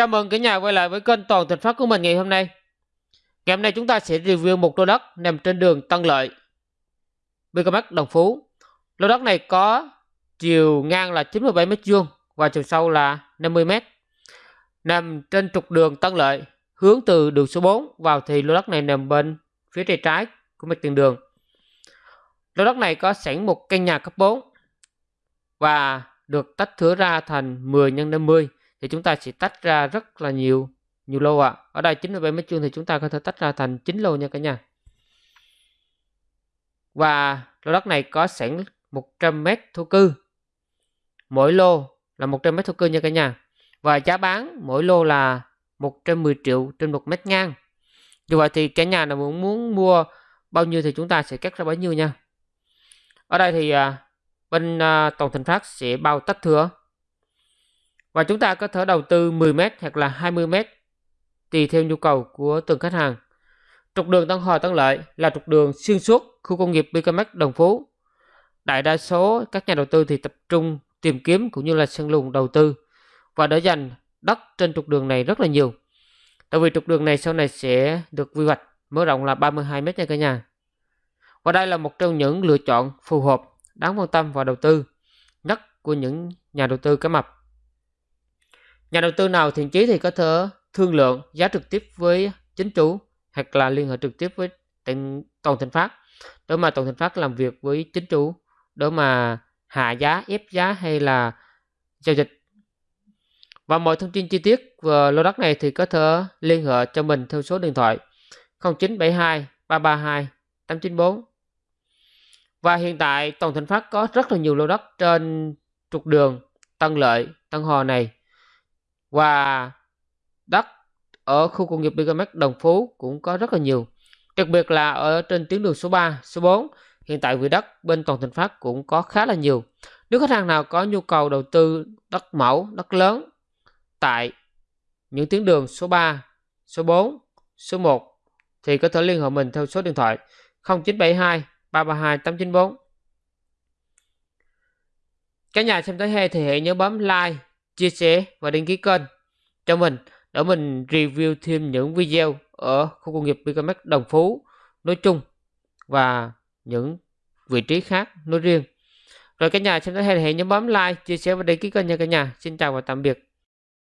Chào mừng cả nhà quay lại với kênh Toàn Thịnh Phát của mình ngày hôm nay. Ngày hôm nay chúng ta sẽ review một lô đất nằm trên đường Tân Lợi, BKMX Đồng Phú. Lô đất này có chiều ngang là 97 m vuông và chiều sâu là 50 m. Nằm trên trục đường Tân Lợi, hướng từ đường số 4 vào thì lô đất này nằm bên phía tay trái của mặt tiền đường. Lô đất này có sẵn một căn nhà cấp 4 và được tách thửa ra thành 10 x 50 thì chúng ta sẽ tách ra rất là nhiều nhiều lô ạ. À. Ở đây 97 mét vuông thì chúng ta có thể tách ra thành 9 lô nha cả nhà. Và lô đất này có sẵn 100 mét thổ cư. Mỗi lô là 100 mét thổ cư nha cả nhà. Và giá bán mỗi lô là 110 triệu trên một mét ngang. Như vậy thì cả nhà nào muốn muốn mua bao nhiêu thì chúng ta sẽ cắt ra bấy nhiêu nha. Ở đây thì à, bên tổng Toàn Thành Phát sẽ bao tách thừa và chúng ta có thể đầu tư 10m hoặc là 20m tùy theo nhu cầu của từng khách hàng. Trục đường Tân Hòa Tân Lợi là trục đường xuyên suốt khu công nghiệp BKMX Đồng Phú. Đại đa số các nhà đầu tư thì tập trung tìm kiếm cũng như là săn lùng đầu tư và để dành đất trên trục đường này rất là nhiều. Tại vì trục đường này sau này sẽ được quy hoạch mở rộng là 32 m nha cả nhà. Và đây là một trong những lựa chọn phù hợp, đáng quan tâm và đầu tư nhất của những nhà đầu tư cá mập. Nhà đầu tư nào thiện chí thì có thể thương lượng giá trực tiếp với chính chủ hoặc là liên hệ trực tiếp với Tổng Thịnh Phát để mà Tổng Thịnh Phát làm việc với chính chủ để mà hạ giá, ép giá hay là giao dịch. Và mọi thông tin chi tiết về lô đất này thì có thể liên hệ cho mình theo số điện thoại 0972 332 894. Và hiện tại Tổng Thịnh Phát có rất là nhiều lô đất trên trục đường Tân Lợi, Tân Hòa này và đất ở khu công nghiệp Bigamex Đồng Phú cũng có rất là nhiều. Đặc biệt là ở trên tuyến đường số 3, số 4, hiện tại quỹ đất bên Toàn thành Phát cũng có khá là nhiều. Nếu khách hàng nào có nhu cầu đầu tư đất mẫu, đất lớn tại những tuyến đường số 3, số 4, số 1 thì có thể liên hệ mình theo số điện thoại 0972 332 894. Cả nhà xem tới hay thì hãy nhớ bấm like, chia sẻ và đăng ký kênh cho mình để mình review thêm những video ở khu công nghiệp BKMX Đồng Phú nói chung và những vị trí khác nói riêng. Rồi cả nhà xem thấy hay thì hãy nhấn bấm like, chia sẻ và đăng ký kênh nha cả nhà. Xin chào và tạm biệt.